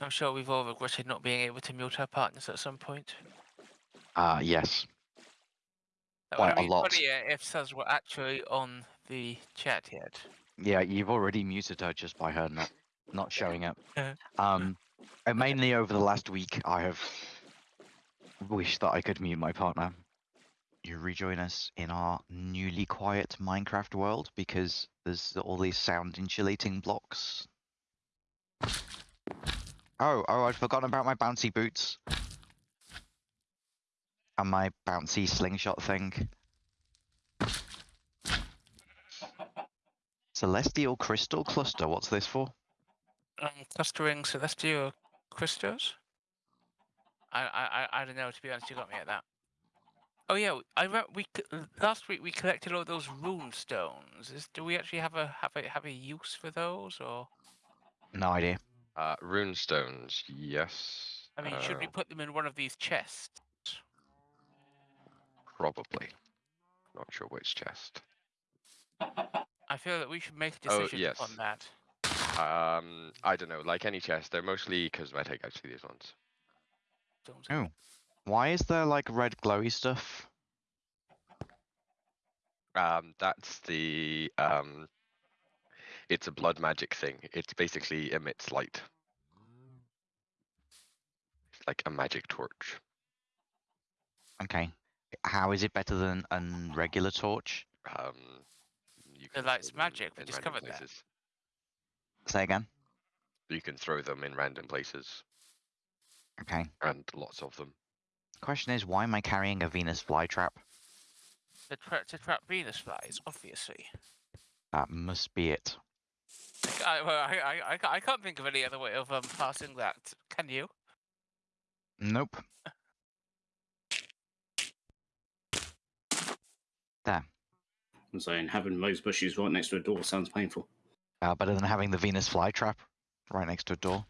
I'm sure we've all regretted not being able to mute our partners at some point. Ah, yes. That Quite would a be lot. funnier if Saz were actually on the chat yet. Yeah, you've already muted her just by her not not showing up. Uh. Um, and mainly over the last week, I have wished that I could mute my partner. You rejoin us in our newly quiet Minecraft world because there's all these sound insulating blocks. Oh, oh, I'd forgotten about my bouncy boots. And my bouncy slingshot thing. Celestial Crystal Cluster, what's this for? Um, clustering celestial crystals. I, I I don't know. To be honest, you got me at that. Oh yeah, I re- we last week we collected all those rune stones. Is, do we actually have a have a have a use for those, or No idea. Uh, rune stones, yes. I mean, should we uh, put them in one of these chests? Probably. Not sure which chest. I feel that we should make a Oh, decision yes. on that. Um, I don't know. Like any chest, they're mostly cosmetic. Actually, these ones. Stones. Oh. Why is there like red glowy stuff? Um, that's the um. It's a blood magic thing. It basically emits light. It's like a magic torch. Okay. How is it better than a regular torch? Um, you The can light's them magic, we in random discovered that. places. Say again. You can throw them in random places, Okay. and lots of them. Question is, why am I carrying a Venus flytrap? To, tra- to trap Venus flies, obviously. That must be it. I, well, I, I, I, can't think of any other way of um, passing that. Can you? Nope. There. I'm saying having those bushes right next to a door sounds painful. Uh, better than having the Venus flytrap right next to a door.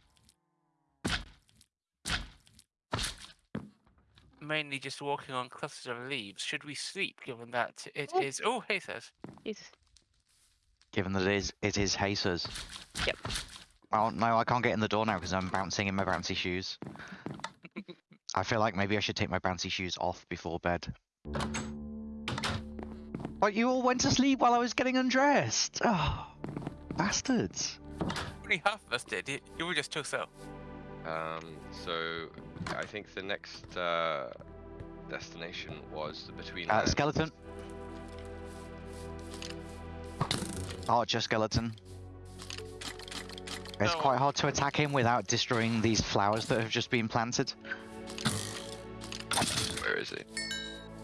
Mainly just walking on clusters of leaves. Should we sleep, given that it is? Oh, hey, says. Jesus. Given that it is, it is Jesus. Yep. Oh no, I can't get in the door now because I'm bouncing in my bouncy shoes. I feel like maybe I should take my bouncy shoes off before bed. But you all went to sleep while I was getting undressed. Oh, bastards. Only half of us did. You, you were just too so. Um, so I think the next uh, destination was the between. Uh, Lands. skeleton. Archer skeleton. It's No. quite hard to attack him without destroying these flowers that have just been planted. Where is he?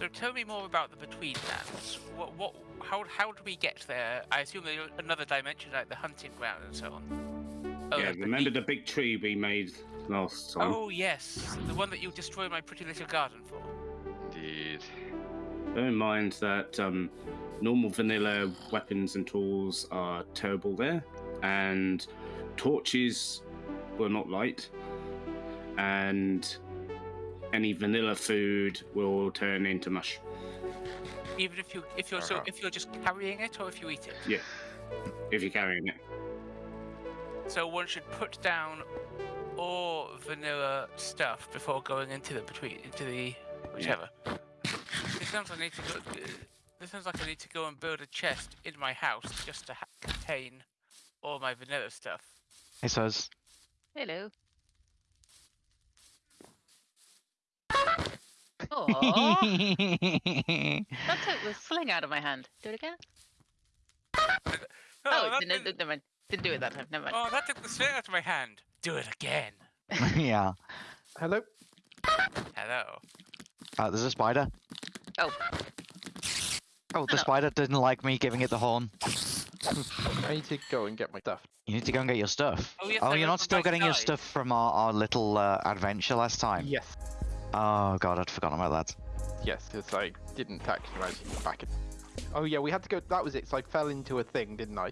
So tell me more about the Between Lands. What, what, how, how do we get there? I assume there's another dimension, like the hunting ground and so on. Oh, yeah, the remember deep- the big tree we made last time? Oh yes, the one that you destroyed my pretty little garden for. Indeed. Bear in mind that um, normal vanilla weapons and tools are terrible there, and torches will not light, and any vanilla food will turn into mush. Even if you, if you're so, Uh-huh. if you're just carrying it or if you eat it. Yeah, if you're carrying it. So one should put down all vanilla stuff before going into the between into the whichever. This sounds like I need to go. This sounds like I need to go and build a chest in my house just to ha- contain all my vanilla stuff. It says, Hello. Oh, that took the sling out of my hand. Do it again. Oh, that didn't, didn't- didn't, never mind. Didn't do it that time. Never mind. oh, that took the sling out of my hand. Do it again. yeah. Hello? Hello. Uh, there's a spider. Oh. Oh, the spider didn't like me giving it the horn. I need to go and get my stuff. You need to go and get your stuff. Oh, yes, oh, you're not still Bryce getting your stuff from our, our little uh, adventure last time? Yes. Oh god, I'd forgotten about that. Yes, because I didn't actually manage to get back it. Oh yeah, we had to go. That was it. So I fell into a thing, didn't I?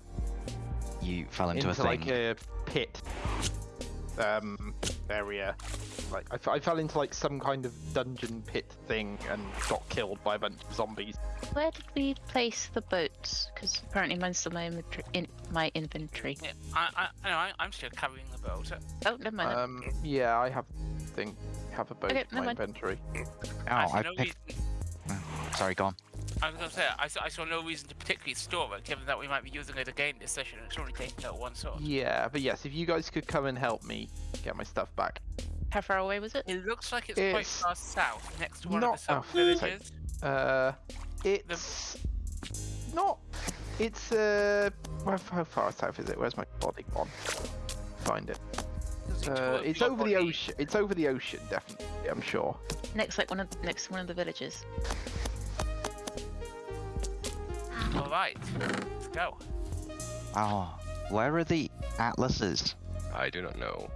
You fell into, a thing. like a pit. Um, area. Like I, f- I fell into like some kind of dungeon pit thing and got killed by a bunch of zombies. Where did we place the boats? Because apparently mine's still my inventory. In my inventory. Yeah, I, I, I know, I, I'm still carrying the boat. Oh, never mind. then. Um, yeah, I have thing have a boat Okay, in my mind. inventory. Oh, I see I no picked. reason. Sorry, go on. I was gonna say, I saw, I saw no reason to particularly store it, given that we might be using it again this session. and It's only taking out one sword. Yeah, but yes, if you guys could come and help me get my stuff back. How far away was it? It looks like it's, quite It's far south, next to one not- of the sub oh, villages. Uh, it's not. It's uh, where, how far south is it? Where's my body gone? Find it. Uh, it's over the ocean. It's over the ocean, definitely. I'm sure. Next, like one of next to one of the villages. All right, let's go. Oh, where are the atlases? I do not know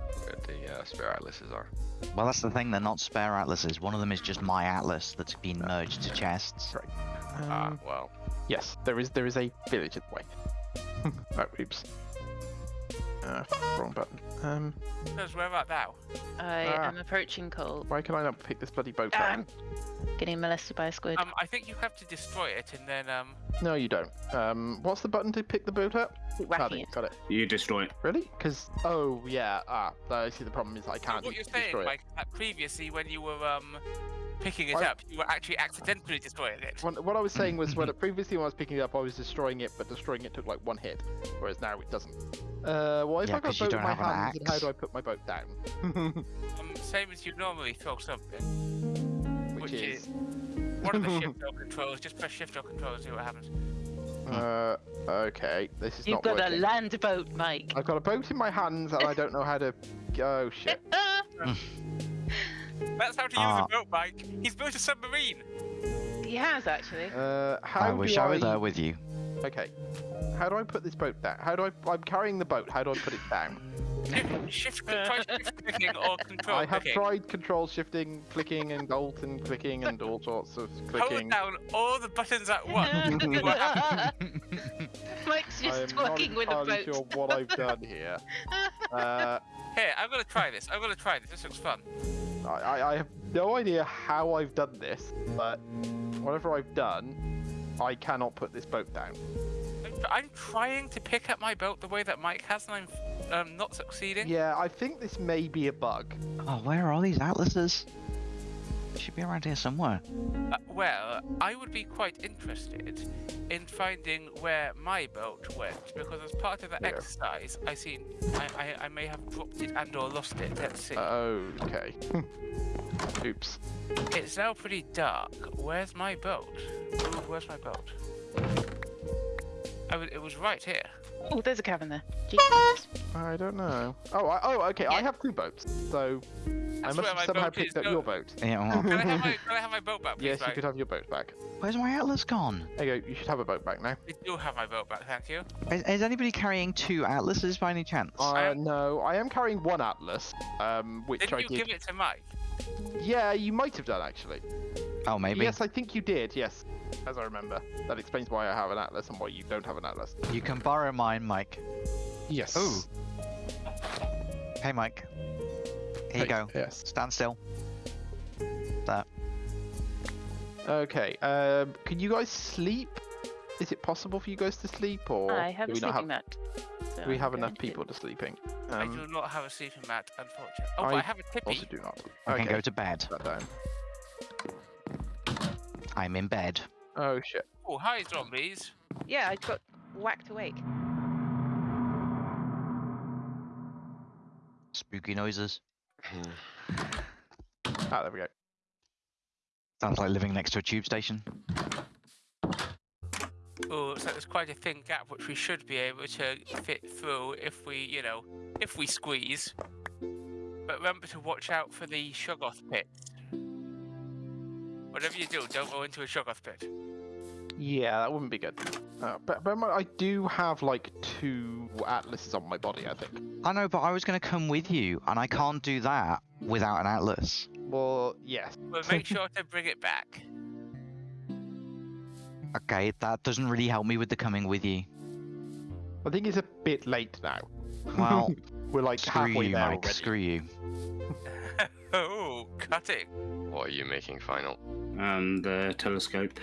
where the uh, spare atlases are. Well, that's the thing. They're not spare atlases. One of them is just my atlas that's been merged to chests. Right. Ah, Um, well. yes, there is. There is a village in the way. oh, oops. Uh, wrong button. Um, Because where art thou? I Ah. am approaching Cole. why can I not pick this bloody boat up? I'm getting molested by a squid. Um, I think you have to destroy it and then um. No, you don't. Um, what's the button to pick the boat up? Keep Ah, whacking it. got it. You destroy it. Really? Because oh yeah. Ah, I see. The problem is I can't what you're destroy saying, it. like that previously when you were um picking it I- up, you were actually accidentally destroying it. What, what I was saying was, when previously when I was picking it up, I was destroying it, but destroying it took like one hit, whereas now it doesn't. Uh, well, if Yeah, I got 'cause a boat in my have an hands, how do I put my boat down? Um, same as you normally throw something. Which, Which is, is- One of the shift or controls, just press shift or control, see what happens. uh, okay, this is You've not got a land boat, Mike. I've got a boat in my hands, and I don't know how to. Oh shit! That's how to use Ah. a boat, Mike. He's built a submarine. he has actually. Uh, how I wish I? I were there with you. Okay, how do I put this boat down? How do I? I'm carrying the boat. How do I put it down? Shift, shift try shift clicking or control I have clicking. tried control shifting, clicking, and alt and clicking, and all sorts of clicking. Hold clicking. down all the buttons at once. Mike's I am just not talking with a entirely boat. sure what I've done here. Uh, Here, I'm gonna try this. I'm gonna try this. This looks fun. I, I, I have no idea how I've done this, but whatever I've done, I cannot put this boat down. I'm, I'm trying to pick up my boat the way that Mike has, and I'm um, not succeeding. Yeah, I think this may be a bug. Oh, where are all these atlases? Should be around here somewhere. Uh, well, I would be quite interested in finding where my boat went because as part of the Yeah. exercise, I seen I, I, I may have dropped it and or lost it. Let's see. Oh, okay. Oops. it's now pretty dark. Where's my boat? Ooh, where's my boat? I it was right here. Oh, there's a cabin there. Jesus. I don't know. Oh, I, oh, okay. I have two boats, so I must have somehow picked up Go- your boat. Yeah, well, Can I have my Can I have my boat back, please? yes, you could have your boat back. where's my atlas gone? There you go. You should have a boat back now. I do have my boat back, thank you. Is, is anybody carrying two atlases by any chance? Uh, I- no, I am carrying one atlas, um, which Didn't I you did. give it to Mike? Yeah, you might have done actually. oh, maybe. Yes, I think you did. Yes, as I remember. That explains why I have an atlas and why you don't have an atlas. You can borrow mine, Mike. Yes. Ooh. Hey, Mike. Here you go. Yes. Stand still. That. Okay. Um, can you guys sleep? Is it possible for you guys to sleep, or I have do a we sleeping not have? mat. so Do we I'm have going enough to- people to sleeping? I Um, do not have a sleeping mat, unfortunately. Oh, but I I have a tippy. also do not. I okay. can go to bed. Put that down. I'm in bed. Oh shit. Oh, hi, zombies. Yeah, I got whacked awake. Spooky noises. Ah, there we go. Sounds like living next to a tube station. Oh, so there's quite a thin gap which we should be able to fit through if we, you know, if we squeeze. But remember to watch out for the Shoggoth pit. Whatever you do, don't go into a Shoggoth pit. Yeah, that wouldn't be good. Uh, but but I do have like two atlases on my body. I think. I know, but I was going to come with you, and I can't do that without an atlas. Well, yes. But make sure to bring it back. Okay, that doesn't really help me with the coming with you. I think it's a bit late now. Well, We're like screw halfway you, there Mike. already. Screw you. oh, cutting. What are you making final? And the telescope.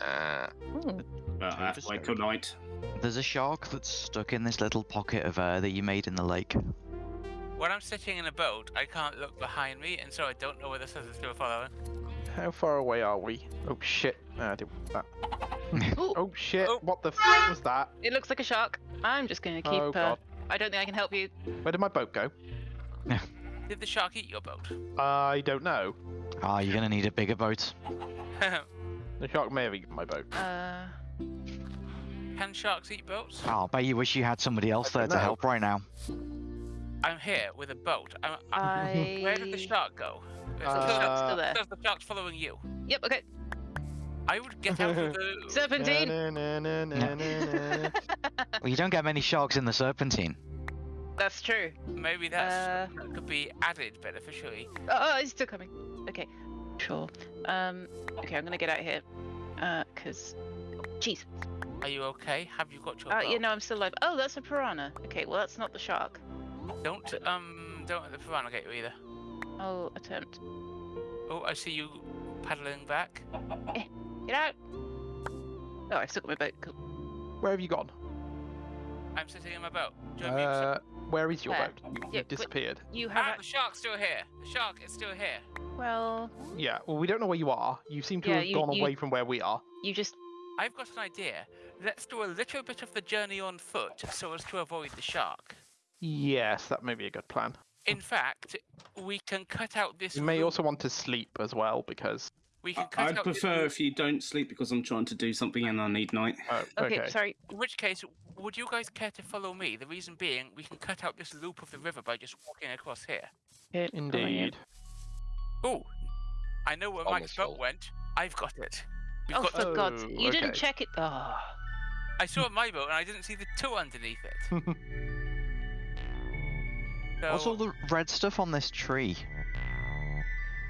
Ah, Ooh. Uh, halfway tonight. There's a shark that's stuck in this little pocket of air that you made in the lake. When I'm sitting in a boat, I can't look behind me, and so I don't know whether this is still following. How far away are we? Oh shit! I did that. Oh shit! Oh. What the f was that? it looks like a shark. I'm just gonna keep. oh uh! I don't think I can help you. Where did my boat go? Did the shark eat your boat? I don't know. Ah, you're gonna need a bigger boat. The shark may have eaten my boat. Uh, Can sharks eat boats? Oh, I bet you wish you had somebody else I there don't to know. help right now. I'm here with a boat. I'm, I'm, I. Where did the shark go? Is The the shark's shark- still there. Does the shark's following you? Yep. Okay. I would get out of the. Serpentine. Well, you don't get many sharks in the Serpentine. That's true. Maybe that's Uh, that could be added beneficially. Oh, oh, it's still coming. Okay. Sure. Um. Okay, I'm gonna get out here. Uh, cause. Jeez. Are you okay? Have you got your Uh, boat? you know, I'm still alive. Oh, that's a piranha. Okay, well, that's not the shark. Don't um don't let the piranha get you either. I'll attempt. Oh, I see you paddling back. Get out. Oh, I've still got my boat. Cool. Where have you gone? I'm sitting in my boat. Join me. Uh, where is your Where? boat? You, Yeah, you've but- disappeared. You have. Ah, ac- the shark's still here. The shark is still here. Well, Yeah. Well, we don't know where you are. You seem to Yeah, have you- gone you- away from where we are. you just. I've got an idea. Let's do a little bit of the journey on foot so as to avoid the shark. Yes, that may be a good plan. In fact, we can cut out this. You may route- also want to sleep as well because. We can I- cut I'd out prefer route- if you don't sleep because I'm trying to do something and I need night. Oh, Okay, okay. sorry. In which case, would you guys care to follow me? The reason being, we can cut out this loop of the river by just walking across here. Here. Indeed. Oh, I know where Mike's boat went. I've got it. We've Oh, got. for God's Oh, You didn't check it. Oh. I saw my boat and I didn't see the two underneath it. What's all the red stuff on this tree?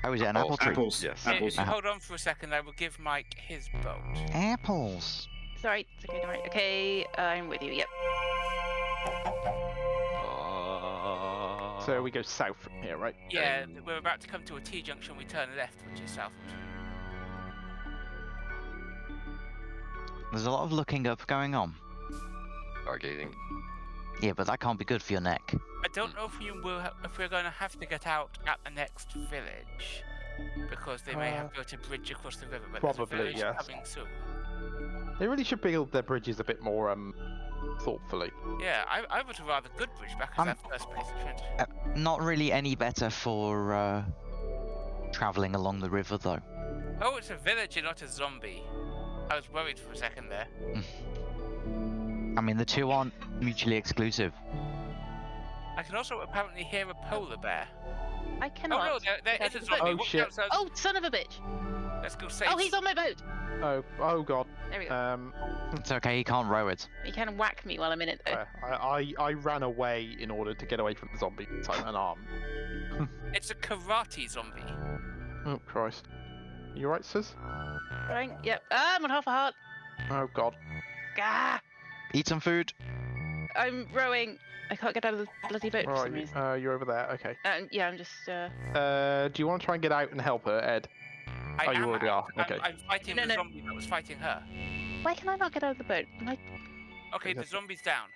Oh, is it an apple tree? Apples. Yes. i- Apples. if you hold on for a second, I will give Mike his boat. Apples. Sorry. It's okay. Don't worry. Okay, I'm with you. Yep. So we go south from here, right? Yeah, th- we're about to come to a T junction. We turn left, which is south. There's a lot of looking up going on. Stargazing. Yeah, but that can't be good for your neck. I don't know if you will, if we're going to have to get out at the next village, because they may Uh, have built a bridge across the river. But there's a probably, village yes. coming soon. They really should build their bridges a bit more um thoughtfully. Yeah, I, I would have rather good bridge back as Um, that first place. I. Uh, not really any better for uh, traveling along the river, though. Oh, it's a villager, not a zombie. I was worried for a second there. I mean, the two aren't mutually exclusive. I can also apparently hear a polar bear. I Oh cannot. no, there, there Get is a out of the boat. zombie. Oh, shit. outside. Oh, son of a bitch! Let's go save. Oh, he's on my boat. Oh, oh god. There we go. Um, It's okay, he can't row it. He can whack me while I'm in it, though. uh, I, I I ran away in order to get away from the zombie. So I'm unarmed. It's a karate zombie. Oh Christ. You right, sis? Right? Yep. Ah, I'm on half a heart. Oh god. Ah! Eat some food. I'm rowing. I can't get out of the bloody boat for some Right. reason. Uh, you're over there. Okay. Uh, yeah, I'm just. Uh... Uh, do you want to try and get out and help her, Ed? I Oh, you am already are, okay. I'm, I'm fighting No, the no. zombie that was fighting her. Why can I not get out of the boat? Am I... Okay, the zombie's down.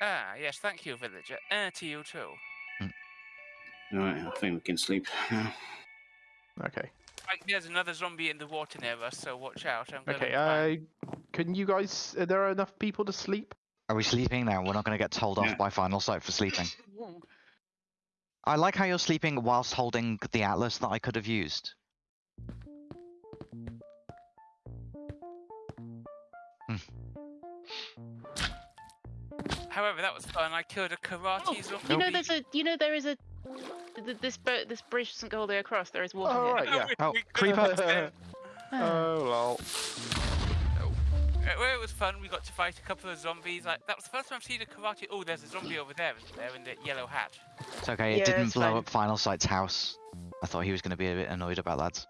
Ah, yes, thank you, villager. Uh, to you too. Alright, I think we can sleep now. Okay. Like, there's another zombie in the water near us, so watch out. I'm Okay. to. Uh, can you guys? Are there are enough people to sleep? Are we sleeping now? We're not going to get told off Yeah. by Final Sight for sleeping. Hmm. I like how you're sleeping whilst holding the atlas that I could have used. However, that was fun. I killed a karate Oh, zombie. you know, there's a. You know, there is a. th- th- This boat, this bridge doesn't go all the way across. There is water Oh, here. right, yeah. We- Oh, we creeper. have been- Ah. oh lol. Uh, Well, it was fun. We got to fight a couple of zombies. Like that was the first time I've seen a karate. Oh, there's a zombie over there, isn't there, in the yellow hat. It's okay, it Yeah, didn't blow fine. up Final Sight's house. I thought he was going to be a bit annoyed about that.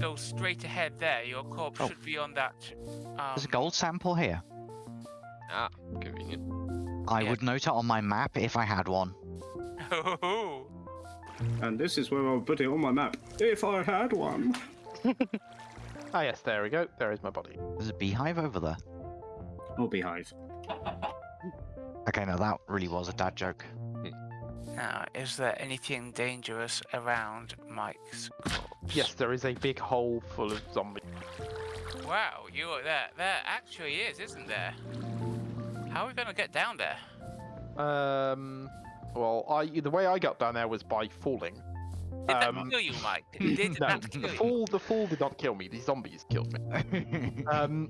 Go straight ahead there. Your corpse Oh. should be on that. Um, There's a gold sample here. Ah, convenient. I Yeah. would note it on my map if I had one. Oh, And this is where I'll put it on my map. If I had one. Ah, yes, there we go. There is my body. There's a beehive over there. Or beehive. Okay, now that really was a dad joke. Now, is there anything dangerous around Mike's corpse? Yes, there is a big hole full of zombies. Wow, you are there. There actually is, isn't there? How are we going to get down there? Um, well, I the way I got down there was by falling. Did that Um, kill you, Mike? Did, did no, that the kill you? fall the fall did not kill me. The zombies killed me. Um,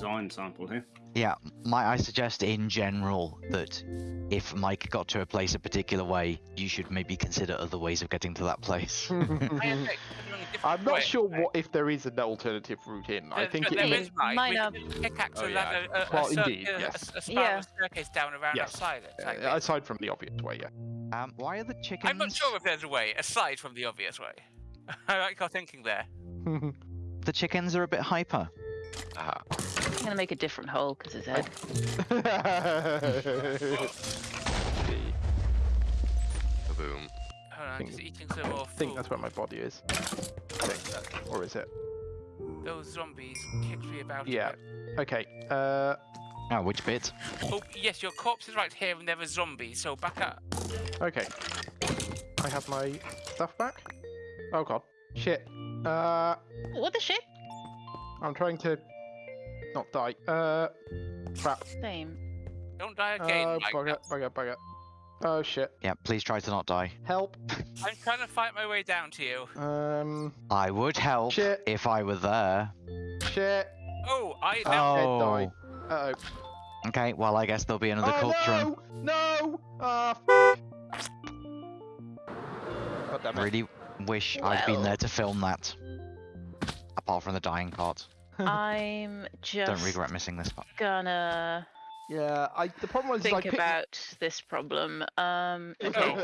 Design sample here. yeah, might I suggest in general that if Mike got to a place a particular way, you should maybe consider other ways of getting to that place. I am considering a different I'm not way. sure what if there is an alternative route in. I There- think there- it there is. is, Mike. Might We not. can pickaxe Oh, a, yeah. ladder- a, a, Well, cir- indeed, a- a- yes. a spiral Yeah. staircase down around Yes. outside it. like Uh, aside from the obvious way, yeah. um, why are the chickens? I'm not sure if there's a way aside from the obvious way. I like your thinking there. The chickens are a bit hyper. Aha. I'm gonna make a different hole because his head. Boom. Hold on, Think- just eating some more I think that's where my body is. I think. Or is it? Those zombies kicked me about. Yeah. bit. Okay. Uh, Oh, which bit? Oh, yes, your corpse is right here and there are zombies, so back up. okay. I have my stuff back. Oh god. Shit. Uh, What the shit? I'm trying to not die. Uh, crap. Same. Don't die again, Oh, Mike. bugger, bugger, bugger. Oh shit. Yeah, please try to not die. Help. I'm trying to fight my way down to you. Um, I would help Shit. if I were there. shit. Oh, I Oh. now. Dead Oh. died. Uh Okay, well I guess there'll be another oh. corpse run. no! No! Ah, f- God damn I it. really wish I'd been there to film that. Apart from the dying part. I'm just Don't regret missing this part. gonna Yeah, I. The problem was I think picked- about this problem. Um, okay.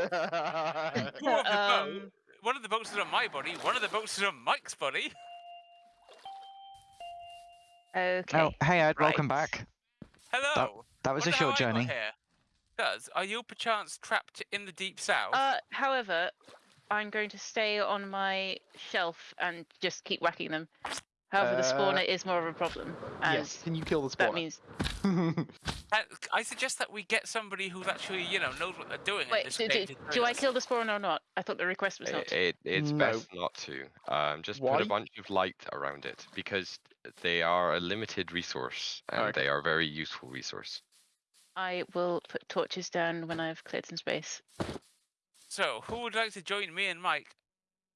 Two of. Um, One of the boats is on my body, one of the boats is on Mike's body. okay. Oh, hey Ed, welcome back. Hello. That was Wonder a short how I got journey. Does are you perchance trapped in the deep south? Uh, however, I'm going to stay on my shelf and just keep whacking them. However, the Uh, spawner is more of a problem, Yes, can you kill the spawner? that means. I, I suggest that we get somebody who's actually, you know, knows what they're doing in Wait, this do, do, do I kill the spawner or not? I thought the request was not. It, it's No. best not to. Um, just put a bunch of light around it because they are a limited resource and Okay. they are a very useful resource. I will put torches down when I've cleared some space. So, who would like to join me and Mike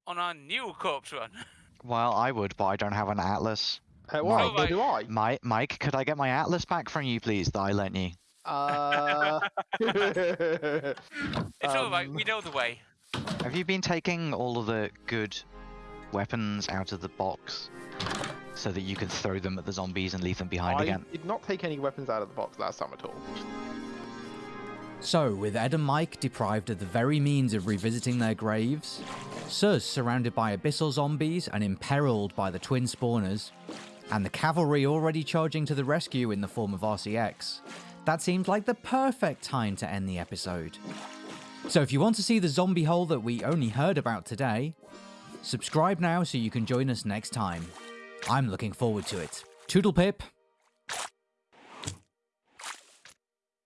on our new corpse run? Well, I would, but I don't have an atlas. Uh, well, Mike. neither do I. My, Mike, could I get my atlas back from you, please, that I lent you? Uh... It's all right. Um, We know the way. Have you been taking all of the good weapons out of the box so that you can throw them at the zombies and leave them behind again? I again? did not take any weapons out of the box last time at all. So, with Ed and Mike deprived of the very means of revisiting their graves, Suz surrounded by abyssal zombies and imperiled by the twin spawners, and the cavalry already charging to the rescue in the form of RCX, that seemed like the perfect time to end the episode. So, if you want to see the zombie hole that we only heard about today, subscribe now so you can join us next time. I'm looking forward to it. Toodle pip,